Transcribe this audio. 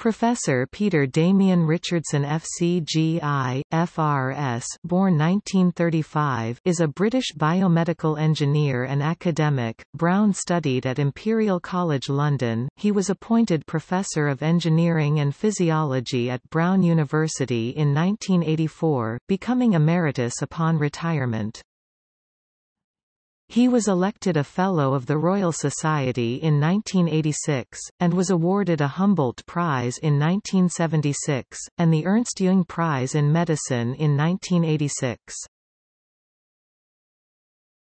Professor Peter Damian Richardson FCGI, FRS born 1935 is a British biomedical engineer and academic. Brown studied at Imperial College London. He was appointed Professor of Engineering and Physiology at Brown University in 1984, becoming emeritus upon retirement. He was elected a Fellow of the Royal Society in 1986, and was awarded a Humboldt Prize in 1976, and the Ernst Jung Prize in Medicine in 1986.